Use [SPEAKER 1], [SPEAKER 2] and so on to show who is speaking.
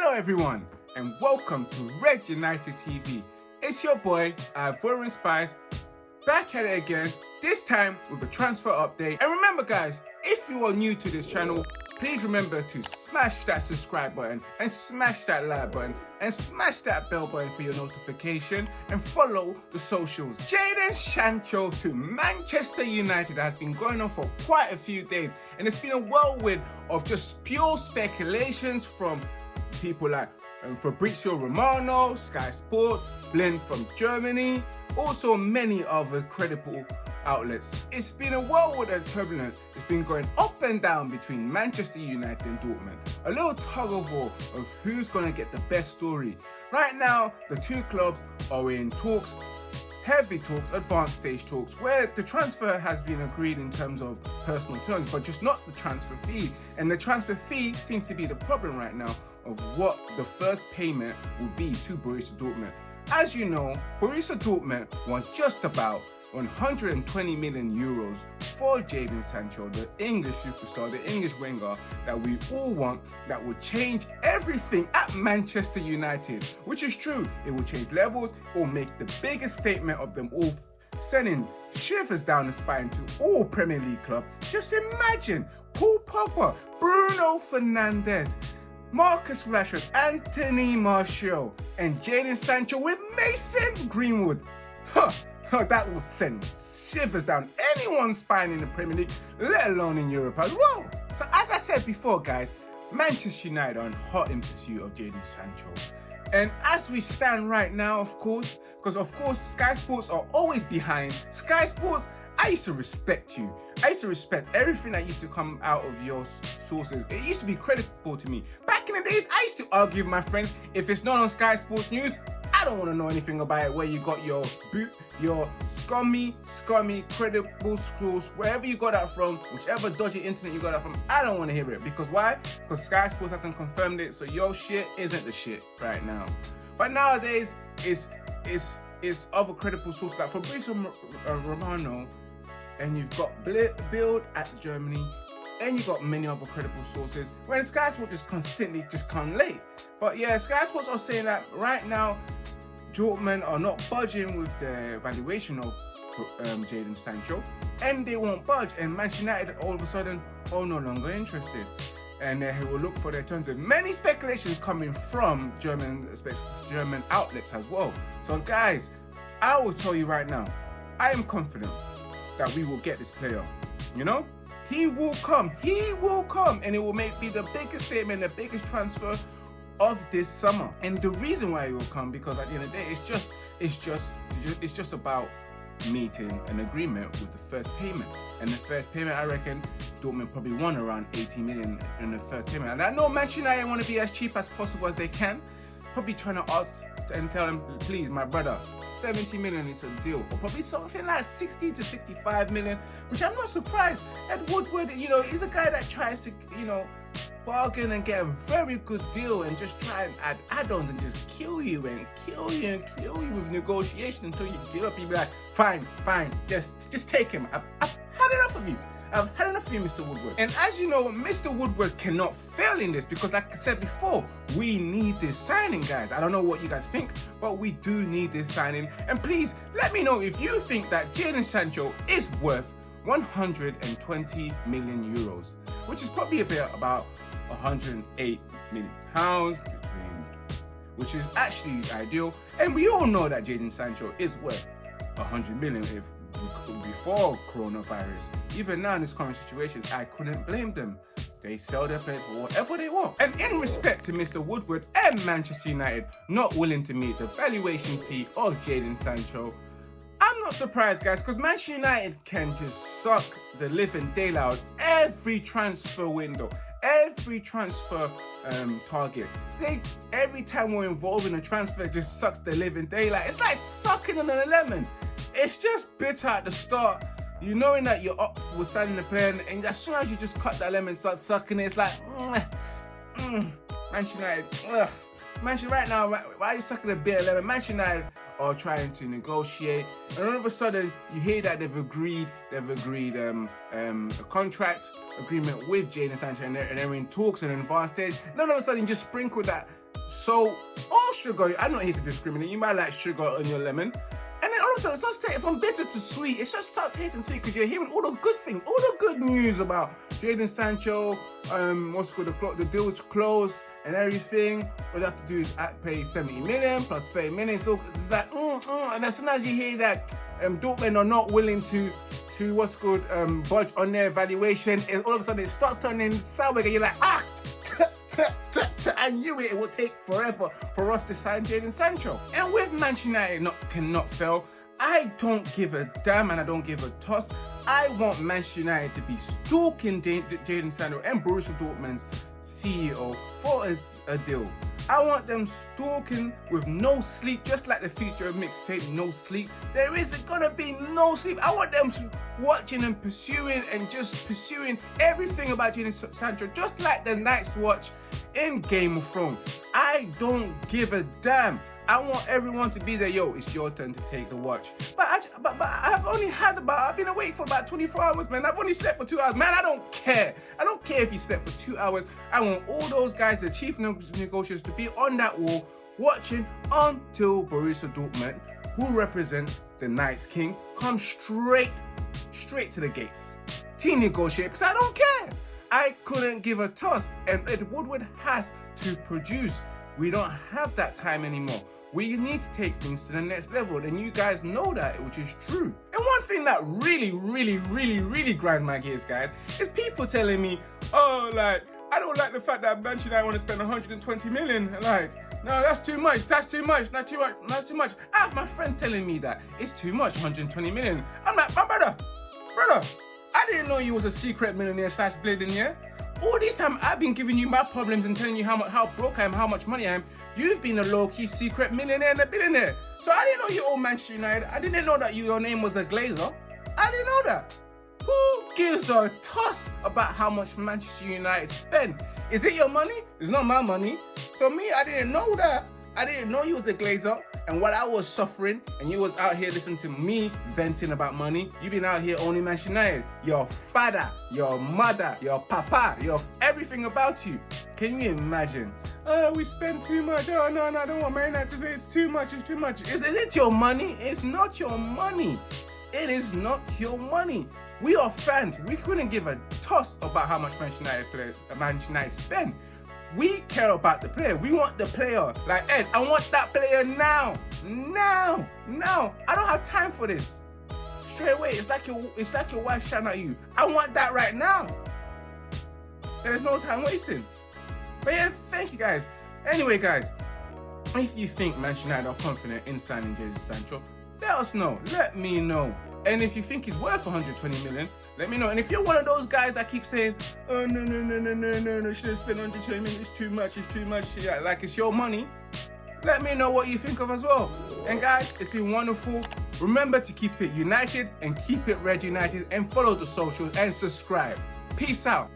[SPEAKER 1] Hello everyone and welcome to Red United TV. It's your boy, uh, Ivorian Spice, back at it again, this time with a transfer update. And remember guys, if you are new to this channel, please remember to smash that subscribe button and smash that like button and smash that bell button for your notification and follow the socials. Jadon Sancho to Manchester United has been going on for quite a few days and it's been a whirlwind of just pure speculations from people like um, Fabrizio Romano, Sky Sports, Bild from Germany, also many other credible outlets. It's been a whirlwind and turbulent. It's been going up and down between Manchester United and Dortmund. A little tug of war of who's going to get the best story. Right now, the two clubs are in talks heavy talks, advanced stage talks, where the transfer has been agreed in terms of personal terms, but just not the transfer fee. And the transfer fee seems to be the problem right now of what the first payment would be to Borussia Dortmund. As you know, Borussia Dortmund was just about 120 million euros for Jadon Sancho, the English superstar, the English winger that we all want, that will change everything at Manchester United, which is true. It will change levels, it will make the biggest statement of them all, sending shivers down the spine to all Premier League clubs. Just imagine Paul Pogba, Bruno Fernandes, Marcus Rashford, Anthony Martial, and Jadon Sancho with Mason Greenwood. Huh, that will send shivers down anyone's spine in the Premier League, let alone in Europe as well. So as I said before, guys, Manchester United are hot in pursuit of Jadon Sancho. And as we stand right now, of course, because of course Sky Sports are always behind. Sky Sports I used to respect you. I used to respect everything that used to come out of your sources. It used to be credible to me. Back in the days, I used to argue with my friends, if it's not on Sky Sports News, I don't want to know anything about it, where you got your boot, your scummy, scummy, credible source, wherever you got that from, whichever dodgy internet you got that from, I don't want to hear it. Because why? Because Sky Sports hasn't confirmed it, so your shit isn't the shit right now. But nowadays, it's, it's, it's other credible sources like Fabrizio uh, Romano and you've got Bild at Germany, and you've got many other credible sources, when Sky Sports just constantly just come late. But yeah, Sky Sports are saying that right now, Dortmund are not budging with the valuation of um, Jadon Sancho, and they won't budge, and Manchester United all of a sudden are no longer interested. And they will look for their terms. Of many speculations coming from German German outlets as well. So guys, I will tell you right now, I am confident that we will get this player. You know? He will come. He will come. And it will make be the biggest statement, the biggest transfer of this summer. And the reason why he will come, because at the end of the day, it's just, it's just, it's just about meeting an agreement with the first payment. And the first payment, I reckon, Dortmund probably won around 80 million in the first payment. And I know Manchester United want to be as cheap as possible as they can. Probably trying to ask and tell them, please, my brother, 70 million is a deal, or probably something like 60 to 65 million, which I'm not surprised. Ed Woodward, you know, he's a guy that tries to, you know, bargain and get a very good deal and just try and add add-ons and just kill you and kill you and kill you with negotiation until you give up. You be like, fine, fine, just just take him. I've, I've had enough of you. I've had enough of you, Mr. Woodward. And as you know, Mr. Woodward cannot fail in this because like I said before, we need this signing, guys. I don't know what you guys think, but we do need this signing. And please, let me know if you think that Jadon Sancho is worth 120 million euros, which is probably a bit about 108 million pounds, which is actually ideal. And we all know that Jadon Sancho is worth 100 million if before coronavirus. Even now in this current situation, I couldn't blame them. They sell their players for whatever they want. And in respect to Mr. Woodward and Manchester United not willing to meet the valuation fee of Jadon Sancho, I'm not surprised guys because Manchester United can just suck the living daylight every transfer window every transfer um, target. They every time we're involved in a transfer, it just sucks the living daylight. It's like sucking on a lemon it's just bitter at the start. You knowing that you're up with signing the player, and, as soon as you just cut that lemon, start sucking it, it's like, mm, mm, Manchester United, ugh. Manchester right now, why are you sucking a bit of lemon? Manchester United are trying to negotiate, and all of a sudden you hear that they've agreed, they've agreed um, um, a contract agreement with Jadon Sancho, and they're, and they're in talks and advanced stage. And all of a sudden, just sprinkle that So, all sugar, I'm not here to discriminate. You might like sugar on your lemon. And then also, it starts tasting from bitter to sweet. It just starts tasting sweet because you're hearing all the good things, all the good news about Jadon Sancho, um, what's called the, the deal is closed and everything. All you have to do is pay 70 million plus 30 million. So it's like, mm, mm. and as soon as you hear that um, Dortmund are not willing to, to what's called um, budge on their valuation, and all of a sudden it starts turning sour again. You're like, ah, I knew it, it would take forever for us to sign Jadon Sancho. And with Manchester United not, cannot fail, I don't give a damn and I don't give a toss. I want Manchester United to be stalking Jadon Sancho and Borussia Dortmund's CEO for a, a deal. I want them stalking with no sleep, just like the future of mixtape, no sleep. There isn't gonna be no sleep. I want them watching and pursuing and just pursuing everything about Jadon Sancho, just like the Night's Watch in Game of Thrones. I don't give a damn. I want everyone to be there. Yo, it's your turn to take the watch. But, I, but, but I've only had about, I've been awake for about 24 hours, man. I've only slept for two hours. Man, I don't care. I don't care if you slept for two hours. I want all those guys, the chief negotiators, to be on that wall watching until Borussia Dortmund, who represents the Night's King, come straight, straight to the gates. Team negotiate, because I don't care. I couldn't give a toss, and Ed Woodward has to produce. We don't have that time anymore. We need to take things to the next level, and you guys know that, which is true. And one thing that really, really, really, really grind my gears, guys, is people telling me, oh, like, I don't like the fact that Manchester United want to spend 120 million. Like, no, that's too much. That's too much. Not too much. Not too much. I have my friend telling me that it's too much, 120 million. I'm like, my brother, brother, I didn't know you was a secret millionaire slash billionaire. All this time I've been giving you my problems and telling you how much, how broke I am, how much money I am. You've been a low-key secret millionaire and a billionaire. So I didn't know you own Manchester United. I didn't know that you, your name was a Glazer. I didn't know that. Who gives a toss about how much Manchester United spend? Is it your money? It's not my money. So me, I didn't know that. I didn't know you was a glazer and what I was suffering and you was out here listening to me venting about money. You been out here only mentioning. Your father, your mother, your papa, your everything about you. Can you imagine? Oh, we spend too much. Oh, no, no, I don't want United to say it's too much, it's too much. Is, is it your money? It's not your money. It is not your money. We are fans. We couldn't give a toss about how much Manchester United, play, uh, Manchester United spend. We care about the player. We want the player. Like Ed, I want that player now. Now. Now. I don't have time for this. Straight away. It's like your it's like your wife shouting at you. I want that right now. There's no time wasting. But yeah, thank you guys. Anyway, guys, if you think Manchester United are confident in signing Jadon Sancho, let us know. Let me know. And if you think he's worth 120 million, let me know. And if you're one of those guys that keep saying, oh, no, no, no, no, no, no, no, should have spent 120 million, it's too much, it's too much, yeah, like it's your money, let me know what you think of as well. And guys, it's been wonderful. Remember to keep it united and keep it red united and follow the socials and subscribe. Peace out.